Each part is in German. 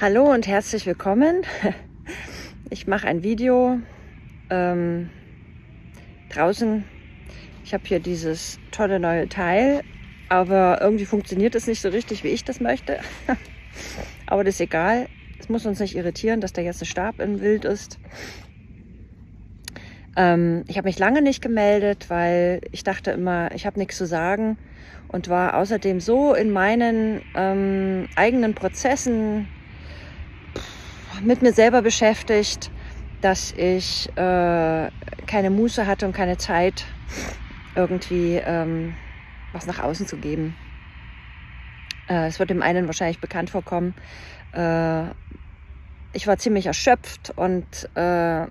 Hallo und herzlich willkommen. Ich mache ein Video ähm, draußen. Ich habe hier dieses tolle neue Teil, aber irgendwie funktioniert es nicht so richtig, wie ich das möchte. aber das ist egal. Es muss uns nicht irritieren, dass da jetzt ein Stab im Wild ist. Ähm, ich habe mich lange nicht gemeldet, weil ich dachte immer, ich habe nichts zu sagen und war außerdem so in meinen ähm, eigenen Prozessen mit mir selber beschäftigt, dass ich äh, keine Muße hatte und keine Zeit, irgendwie ähm, was nach außen zu geben. Äh, es wird dem einen wahrscheinlich bekannt vorkommen. Äh, ich war ziemlich erschöpft und äh,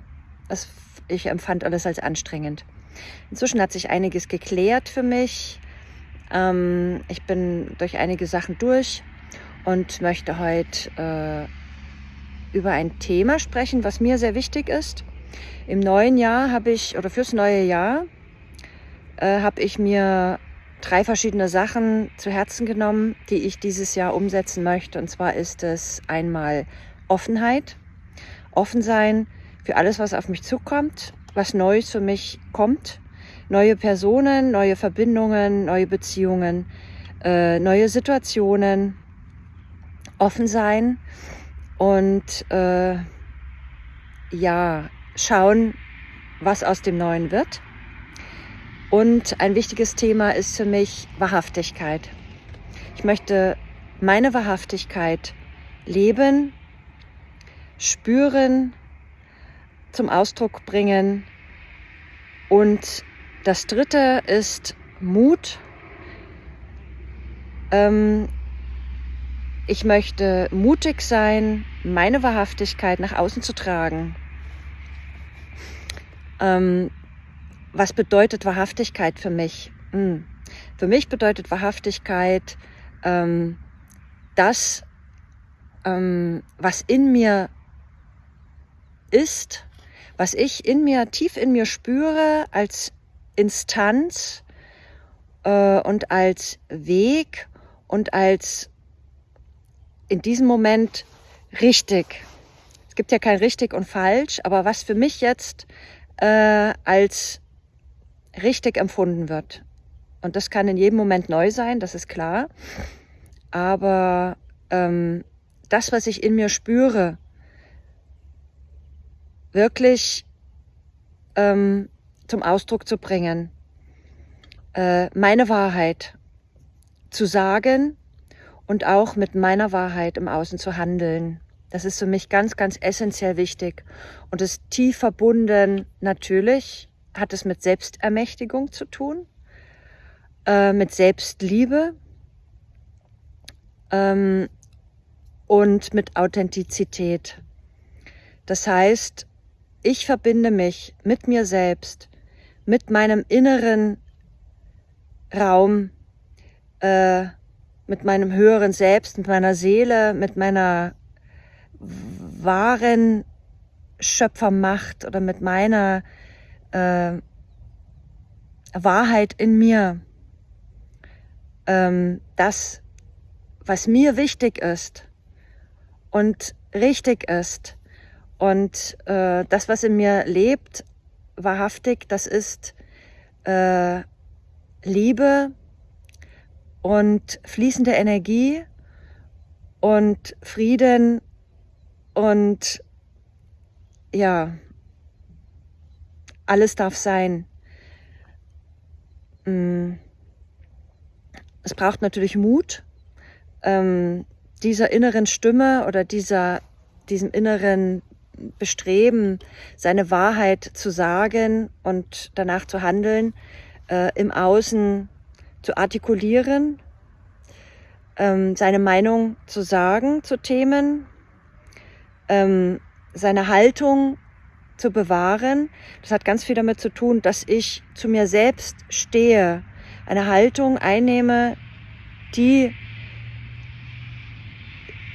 es, ich empfand alles als anstrengend. Inzwischen hat sich einiges geklärt für mich. Ähm, ich bin durch einige Sachen durch und möchte heute äh, über ein Thema sprechen, was mir sehr wichtig ist. Im neuen Jahr habe ich, oder fürs neue Jahr, äh, habe ich mir drei verschiedene Sachen zu Herzen genommen, die ich dieses Jahr umsetzen möchte. Und zwar ist es einmal Offenheit, offen sein für alles, was auf mich zukommt, was Neues für mich kommt, neue Personen, neue Verbindungen, neue Beziehungen, äh, neue Situationen, offen sein und äh, ja, schauen, was aus dem Neuen wird. Und ein wichtiges Thema ist für mich Wahrhaftigkeit. Ich möchte meine Wahrhaftigkeit leben, spüren, zum Ausdruck bringen. Und das Dritte ist Mut. Ähm, ich möchte mutig sein, meine Wahrhaftigkeit nach außen zu tragen. Ähm, was bedeutet Wahrhaftigkeit für mich? Hm. Für mich bedeutet Wahrhaftigkeit ähm, das, ähm, was in mir ist, was ich in mir, tief in mir spüre als Instanz äh, und als Weg und als in diesem Moment richtig. Es gibt ja kein richtig und falsch, aber was für mich jetzt äh, als richtig empfunden wird. Und das kann in jedem Moment neu sein, das ist klar. Aber ähm, das, was ich in mir spüre, wirklich ähm, zum Ausdruck zu bringen, äh, meine Wahrheit zu sagen und auch mit meiner Wahrheit im Außen zu handeln. Das ist für mich ganz, ganz essentiell wichtig und ist tief verbunden. Natürlich hat es mit Selbstermächtigung zu tun, äh, mit Selbstliebe ähm, und mit Authentizität. Das heißt, ich verbinde mich mit mir selbst, mit meinem inneren Raum, äh, mit meinem höheren Selbst, mit meiner Seele, mit meiner wahren Schöpfermacht oder mit meiner äh, Wahrheit in mir. Ähm, das, was mir wichtig ist und richtig ist und äh, das, was in mir lebt, wahrhaftig, das ist äh, Liebe, und fließende Energie und Frieden und ja, alles darf sein. Mm. Es braucht natürlich Mut, ähm, dieser inneren Stimme oder dieser, diesem inneren Bestreben, seine Wahrheit zu sagen und danach zu handeln, äh, im Außen zu artikulieren, ähm, seine Meinung zu sagen zu Themen, ähm, seine Haltung zu bewahren. Das hat ganz viel damit zu tun, dass ich zu mir selbst stehe, eine Haltung einnehme, die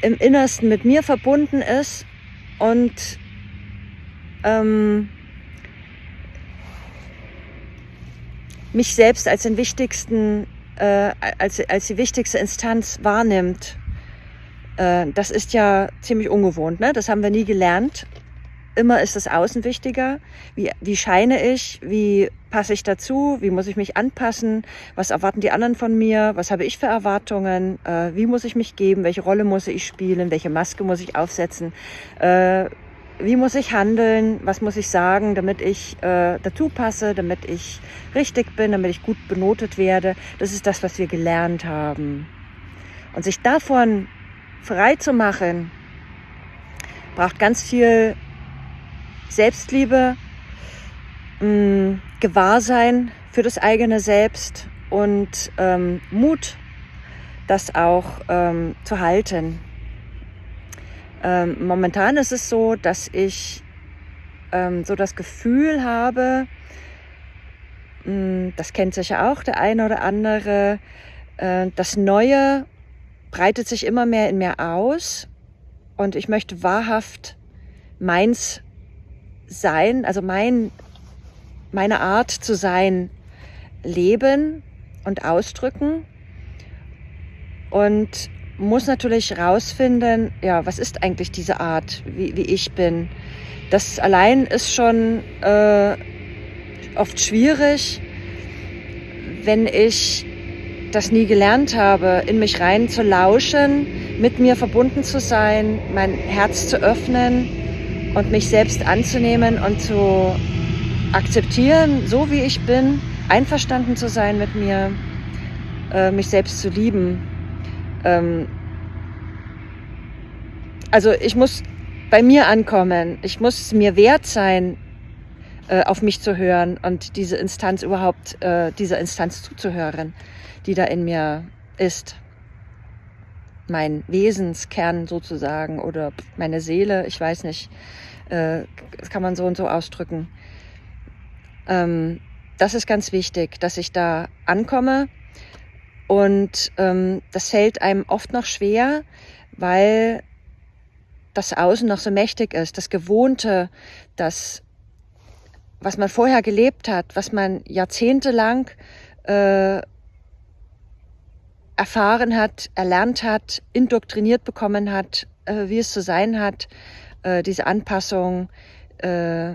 im Innersten mit mir verbunden ist und ähm, mich selbst als den wichtigsten, äh, als, als die wichtigste Instanz wahrnimmt Äh, das ist ja ziemlich ungewohnt, ne? das haben wir nie gelernt. Immer ist das Außen wichtiger. Wie, wie scheine ich? Wie passe ich dazu? Wie muss ich mich anpassen? Was erwarten die anderen von mir? Was habe ich für Erwartungen? Äh, wie muss ich mich geben? Welche Rolle muss ich spielen? Welche Maske muss ich aufsetzen? Äh, wie muss ich handeln? Was muss ich sagen, damit ich äh, dazu passe, damit ich richtig bin, damit ich gut benotet werde? Das ist das, was wir gelernt haben. Und sich davon frei zu machen, braucht ganz viel Selbstliebe, mh, mm, Gewahrsein für das eigene Selbst und ähm, Mut, das auch ähm, zu halten. Ähm, momentan ist es so, dass ich ähm, so das Gefühl habe, mh, mm, das kennt sicher auch der eine oder andere, äh, das Neue breitet sich immer mehr in mir aus und ich möchte wahrhaft meins sein, also mein, meine Art zu sein, leben und ausdrücken. Und muss natürlich rausfinden, ja, was ist eigentlich diese Art, wie, wie ich bin. Das allein ist schon äh, oft schwierig, wenn ich das nie gelernt habe, in mich rein zu lauschen, mit mir verbunden zu sein, mein Herz zu öffnen und mich selbst anzunehmen und zu akzeptieren, so wie ich bin, einverstanden zu sein mit mir, äh, mich selbst zu lieben. Ähm, also ich muss bei mir ankommen, ich muss mir wert sein, äh, auf mich zu hören und diese Instanz überhaupt, äh, dieser Instanz zuzuhören, die da in mir ist. Mein Wesenskern sozusagen oder meine Seele, ich weiß nicht, äh, das kann man so und so ausdrücken. Ähm, das ist ganz wichtig, dass ich da ankomme und ähm, das fällt einem oft noch schwer, weil das Außen noch so mächtig ist, das Gewohnte, das, was man vorher gelebt hat, was man jahrzehntelang äh, erfahren hat, erlernt hat, indoktriniert bekommen hat, äh, wie es zu sein hat, äh, diese Anpassung, äh,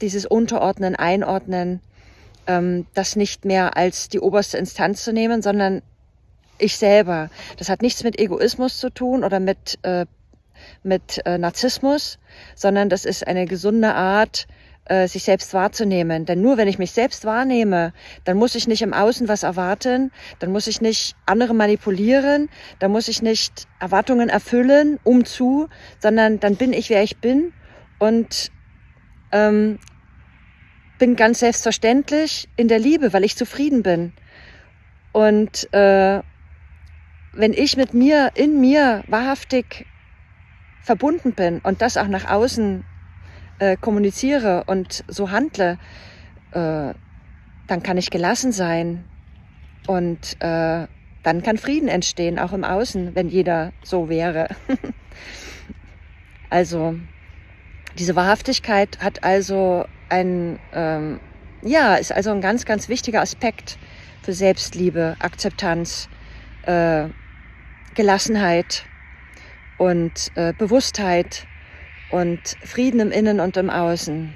dieses Unterordnen, Einordnen, ähm, das nicht mehr als die oberste Instanz zu nehmen, sondern ich selber. Das hat nichts mit Egoismus zu tun oder mit, äh, mit äh, Narzissmus, sondern das ist eine gesunde Art, äh, sich selbst wahrzunehmen. Denn nur wenn ich mich selbst wahrnehme, dann muss ich nicht im Außen was erwarten, dann muss ich nicht andere manipulieren, dann muss ich nicht Erwartungen erfüllen, um zu, sondern dann bin ich, wer ich bin und ähm, bin ganz selbstverständlich in der Liebe, weil ich zufrieden bin. Und äh, wenn ich mit mir, in mir wahrhaftig verbunden bin und das auch nach außen äh, kommuniziere und so handle, äh, dann kann ich gelassen sein und äh, dann kann Frieden entstehen, auch im Außen, wenn jeder so wäre. also diese Wahrhaftigkeit hat also ein, ähm, ja, ist also ein ganz, ganz wichtiger Aspekt für Selbstliebe, Akzeptanz, äh, Gelassenheit und äh, Bewusstheit und Frieden im Innen und im Außen.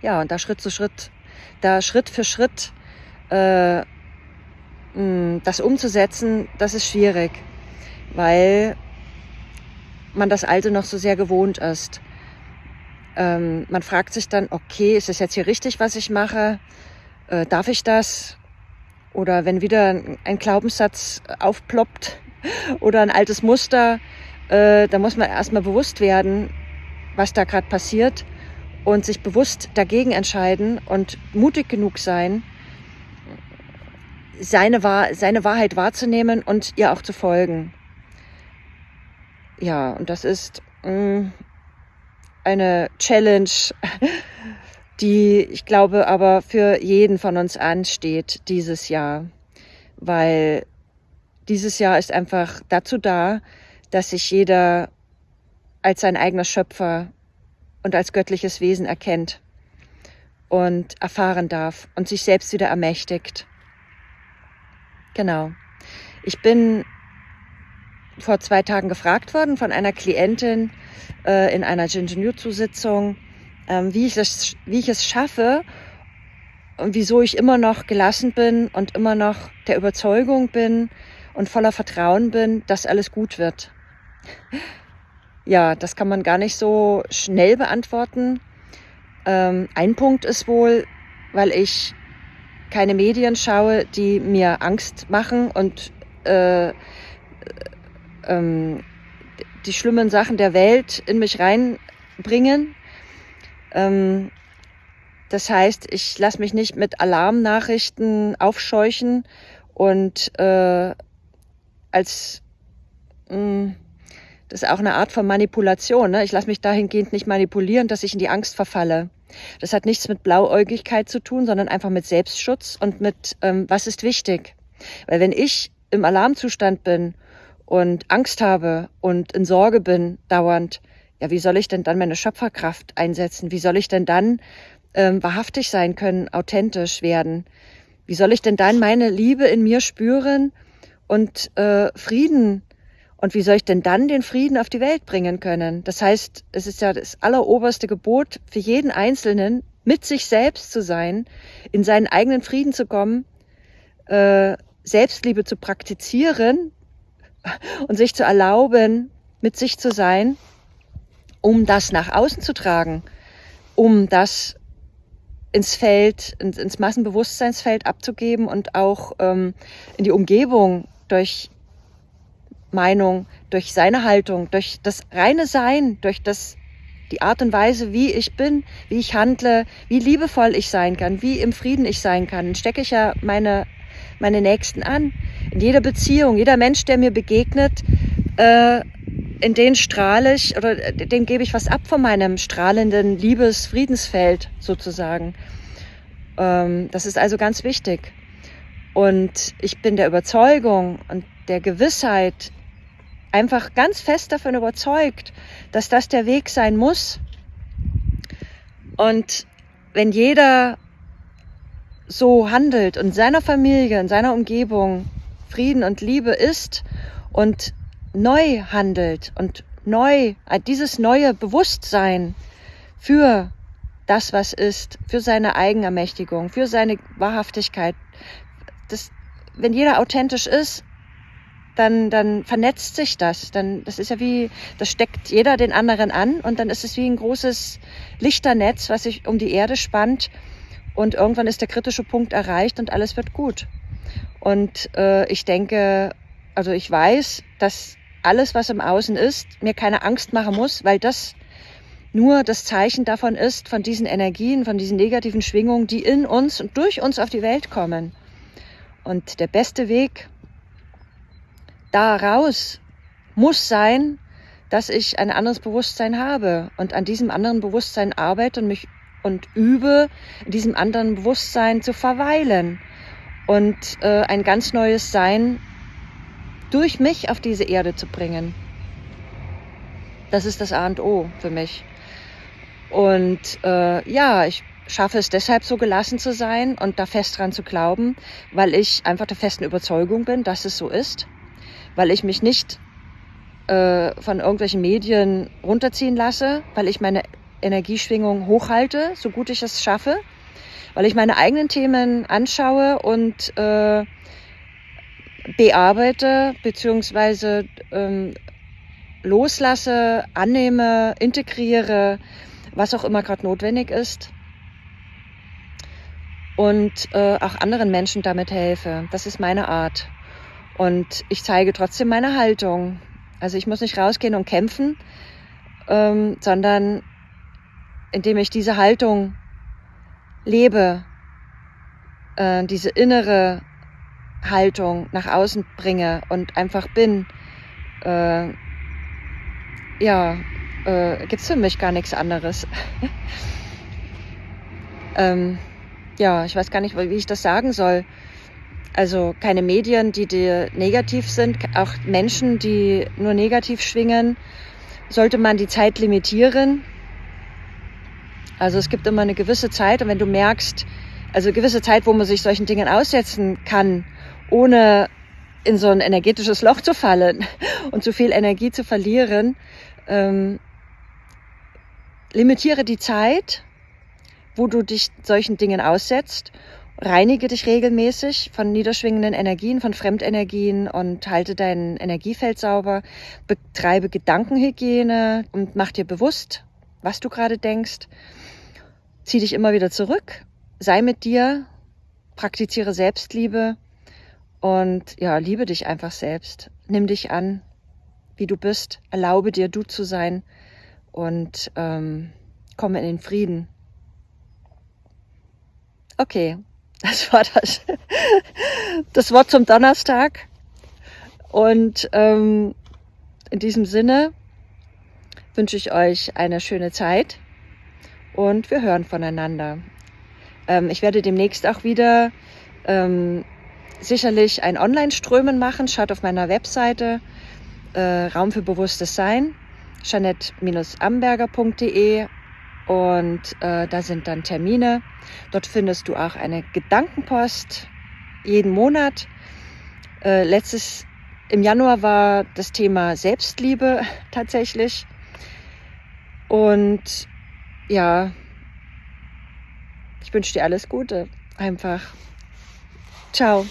Ja, und da Schritt zu Schritt, da Schritt für Schritt äh, mh, das umzusetzen, das ist schwierig, weil man das Alte noch so sehr gewohnt ist. Ähm, man fragt sich dann, okay, ist es jetzt hier richtig, was ich mache? Äh, darf ich das? Oder wenn wieder ein Glaubenssatz aufploppt oder ein altes Muster, äh, da muss man erstmal bewusst werden, was da gerade passiert und sich bewusst dagegen entscheiden und mutig genug sein, seine, Wahr seine Wahrheit wahrzunehmen und ihr auch zu folgen. Ja, und das ist mm, eine Challenge, die ich glaube aber für jeden von uns ansteht dieses Jahr, weil dieses Jahr ist einfach dazu da, dass sich jeder als sein eigener Schöpfer und als göttliches Wesen erkennt und erfahren darf und sich selbst wieder ermächtigt. Genau. Ich bin vor zwei Tagen gefragt worden von einer Klientin äh, in einer Jinjinjutsu-Sitzung, ähm, wie, ich wie ich es schaffe und wieso ich immer noch gelassen bin und immer noch der Überzeugung bin und voller Vertrauen bin, dass alles gut wird. Ja, das kann man gar nicht so schnell beantworten. Ähm, ein Punkt ist wohl, weil ich keine Medien schaue, die mir Angst machen und äh, ähm, die schlimmen Sachen der Welt in mich reinbringen. Ähm, das heißt, ich lasse mich nicht mit Alarmnachrichten aufscheuchen und äh, als mh, mm, das ist auch eine Art von Manipulation. Ne? Ich lasse mich dahingehend nicht manipulieren, dass ich in die Angst verfalle. Das hat nichts mit Blauäugigkeit zu tun, sondern einfach mit Selbstschutz und mit, ähm, was ist wichtig. Weil wenn ich im Alarmzustand bin und Angst habe und in Sorge bin dauernd, ja, wie soll ich denn dann meine Schöpferkraft einsetzen? Wie soll ich denn dann ähm, wahrhaftig sein können, authentisch werden? Wie soll ich denn dann meine Liebe in mir spüren und äh, Frieden? Und wie soll ich denn dann den Frieden auf die Welt bringen können? Das heißt, es ist ja das alleroberste Gebot für jeden Einzelnen, mit sich selbst zu sein, in seinen eigenen Frieden zu kommen, äh, Selbstliebe zu praktizieren, und sich zu erlauben, mit sich zu sein, um das nach außen zu tragen, um das ins Feld, ins, ins Massenbewusstseinsfeld abzugeben und auch ähm, in die Umgebung durch Meinung, durch seine Haltung, durch das reine Sein, durch das die Art und Weise, wie ich bin, wie ich handle, wie liebevoll ich sein kann, wie im Frieden ich sein kann, stecke ich ja meine meine Nächsten an. In jeder Beziehung, jeder Mensch, der mir begegnet, äh, in den strahle ich oder dem gebe ich was ab von meinem strahlenden Liebes-Friedensfeld sozusagen. Ähm, das ist also ganz wichtig. Und ich bin der Überzeugung und der Gewissheit, einfach ganz fest davon überzeugt, dass das der Weg sein muss. Und wenn jeder so handelt und seiner Familie, in seiner Umgebung Frieden und Liebe ist und neu handelt und neu, äh, dieses neue Bewusstsein für das, was ist, für seine Eigenermächtigung, für seine Wahrhaftigkeit. Das, wenn jeder authentisch ist, dann, dann vernetzt sich das. Dann, das ist ja wie, das steckt jeder den anderen an und dann ist es wie ein großes Lichternetz, was sich um die Erde spannt und irgendwann ist der kritische Punkt erreicht und alles wird gut. Und äh, ich denke, also ich weiß, dass alles, was im Außen ist, mir keine Angst machen muss, weil das nur das Zeichen davon ist, von diesen Energien, von diesen negativen Schwingungen, die in uns und durch uns auf die Welt kommen. Und der beste Weg daraus muss sein, dass ich ein anderes Bewusstsein habe und an diesem anderen Bewusstsein arbeite und mich und übe, in diesem anderen Bewusstsein zu verweilen und äh, ein ganz neues Sein durch mich auf diese Erde zu bringen. Das ist das A und O für mich. Und äh, ja, ich schaffe es deshalb so gelassen zu sein und da fest dran zu glauben, weil ich einfach der festen Überzeugung bin, dass es so ist, weil ich mich nicht äh, von irgendwelchen Medien runterziehen lasse, weil ich meine Energieschwingung hochhalte, so gut ich es schaffe, weil ich meine eigenen Themen anschaue und äh, bearbeite beziehungsweise ähm, loslasse, annehme, integriere, was auch immer gerade notwendig ist und äh, auch anderen Menschen damit helfe. Das ist meine Art. Und ich zeige trotzdem meine Haltung. Also ich muss nicht rausgehen und kämpfen, ähm, sondern indem ich diese Haltung lebe, äh, diese innere Haltung nach außen bringe und einfach bin, äh, ja, äh, gibt es für mich gar nichts anderes. ähm, ja, ich weiß gar nicht, wie ich das sagen soll. Also keine Medien, die dir negativ sind, auch Menschen, die nur negativ schwingen, sollte man die Zeit limitieren also es gibt immer eine gewisse Zeit und wenn du merkst, also gewisse Zeit, wo man sich solchen Dingen aussetzen kann, ohne in so ein energetisches Loch zu fallen und zu viel Energie zu verlieren. Ähm, limitiere die Zeit, wo du dich solchen Dingen aussetzt. Reinige dich regelmäßig von niederschwingenden Energien, von Fremdenergien und halte dein Energiefeld sauber. Betreibe Gedankenhygiene und mach dir bewusst, was du gerade denkst. Zieh dich immer wieder zurück. Sei mit dir. Praktiziere Selbstliebe. Und ja, liebe dich einfach selbst. Nimm dich an, wie du bist. Erlaube dir, du zu sein. Und ähm, komme in den Frieden. Okay, das war das, das Wort zum Donnerstag. Und ähm, in diesem Sinne wünsche ich euch eine schöne Zeit und wir hören voneinander. Ähm, ich werde demnächst auch wieder ähm, sicherlich ein Online-Strömen machen. Schaut auf meiner Webseite äh, Raum für bewusstes Sein, janette-amberger.de und äh, da sind dann Termine. Dort findest du auch eine Gedankenpost jeden Monat. Äh, letztes im Januar war das Thema Selbstliebe tatsächlich. Und ja, ich wünsche dir alles Gute. Einfach. Ciao.